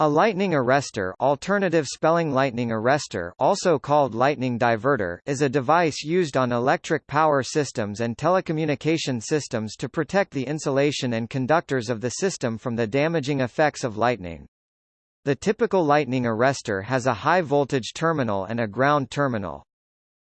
A lightning arrestor alternative spelling lightning arrestor also called lightning diverter is a device used on electric power systems and telecommunication systems to protect the insulation and conductors of the system from the damaging effects of lightning. The typical lightning arrestor has a high-voltage terminal and a ground terminal.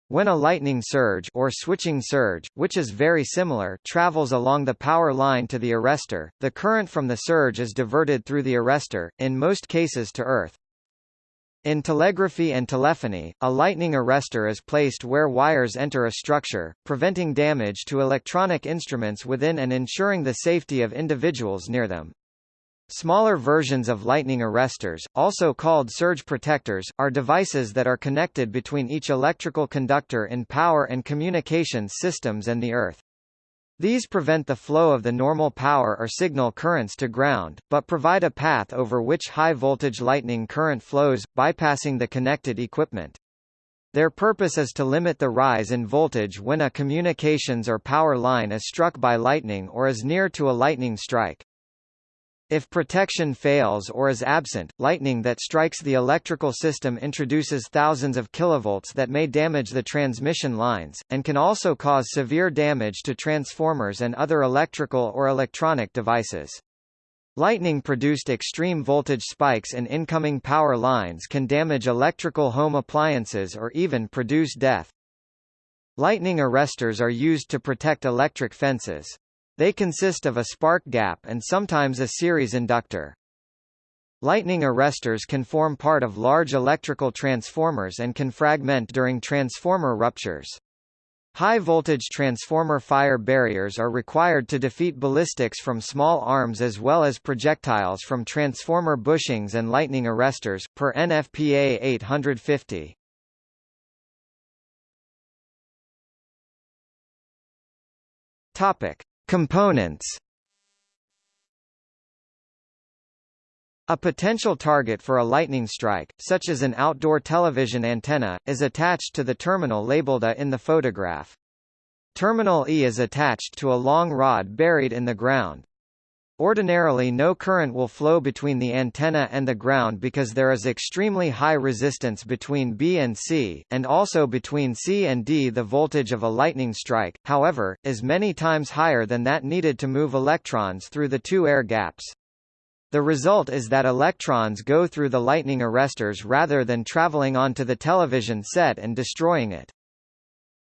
When a lightning surge or switching surge, which is very similar, travels along the power line to the arrestor, the current from the surge is diverted through the arrestor, in most cases to earth. In telegraphy and telephony, a lightning arrestor is placed where wires enter a structure, preventing damage to electronic instruments within and ensuring the safety of individuals near them. Smaller versions of lightning arrestors, also called surge protectors, are devices that are connected between each electrical conductor in power and communications systems and the earth. These prevent the flow of the normal power or signal currents to ground, but provide a path over which high-voltage lightning current flows, bypassing the connected equipment. Their purpose is to limit the rise in voltage when a communications or power line is struck by lightning or is near to a lightning strike. If protection fails or is absent, lightning that strikes the electrical system introduces thousands of kilovolts that may damage the transmission lines, and can also cause severe damage to transformers and other electrical or electronic devices. Lightning-produced extreme voltage spikes in incoming power lines can damage electrical home appliances or even produce death. Lightning arrestors are used to protect electric fences. They consist of a spark gap and sometimes a series inductor. Lightning arrestors can form part of large electrical transformers and can fragment during transformer ruptures. High-voltage transformer fire barriers are required to defeat ballistics from small arms as well as projectiles from transformer bushings and lightning arrestors, per NFPA 850. Topic. Components A potential target for a lightning strike, such as an outdoor television antenna, is attached to the terminal labeled A in the photograph. Terminal E is attached to a long rod buried in the ground. Ordinarily no current will flow between the antenna and the ground because there is extremely high resistance between B and C, and also between C and D the voltage of a lightning strike, however, is many times higher than that needed to move electrons through the two air gaps. The result is that electrons go through the lightning arrestors rather than traveling onto the television set and destroying it.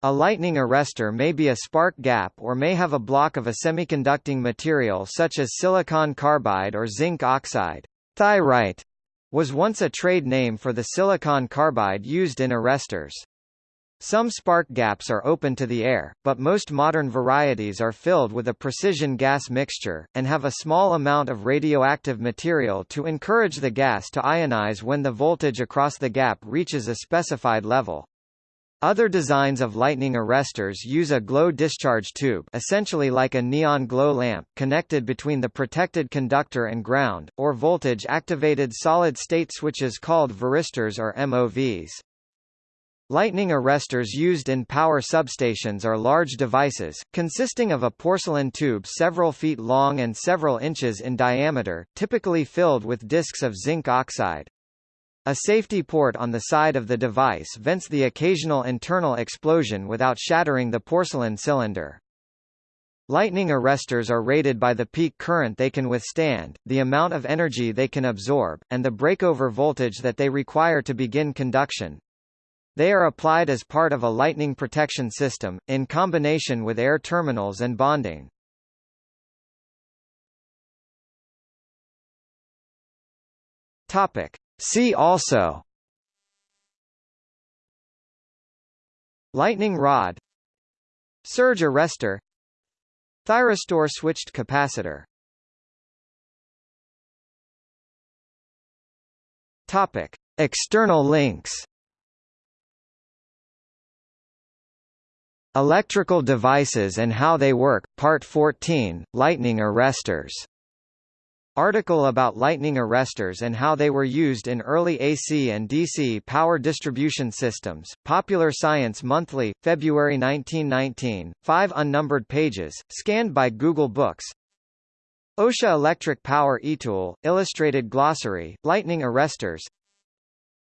A lightning arrestor may be a spark gap or may have a block of a semiconducting material such as silicon carbide or zinc oxide. Thyrite was once a trade name for the silicon carbide used in arrestors. Some spark gaps are open to the air, but most modern varieties are filled with a precision gas mixture, and have a small amount of radioactive material to encourage the gas to ionize when the voltage across the gap reaches a specified level. Other designs of lightning arrestors use a glow discharge tube essentially like a neon glow lamp connected between the protected conductor and ground, or voltage-activated solid-state switches called varistors or MOVs. Lightning arrestors used in power substations are large devices, consisting of a porcelain tube several feet long and several inches in diameter, typically filled with discs of zinc oxide. A safety port on the side of the device vents the occasional internal explosion without shattering the porcelain cylinder. Lightning arrestors are rated by the peak current they can withstand, the amount of energy they can absorb, and the breakover voltage that they require to begin conduction. They are applied as part of a lightning protection system, in combination with air terminals and bonding. Topic. See also. Lightning rod. Surge arrestor. Thyristor switched capacitor. Topic. External links. Electrical devices and how they work, Part 14, Lightning arrestors Article about lightning arrestors and how they were used in early AC and DC power distribution systems. Popular Science Monthly, February 1919, 5 unnumbered pages, scanned by Google Books. OSHA Electric Power eTool, Illustrated Glossary, Lightning Arresters.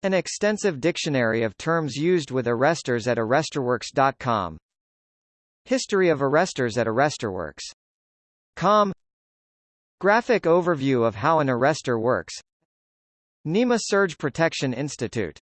An extensive dictionary of terms used with arresters at arresterworks.com History of arresters at arresterworks.com Graphic overview of how an arrestor works. NEMA Surge Protection Institute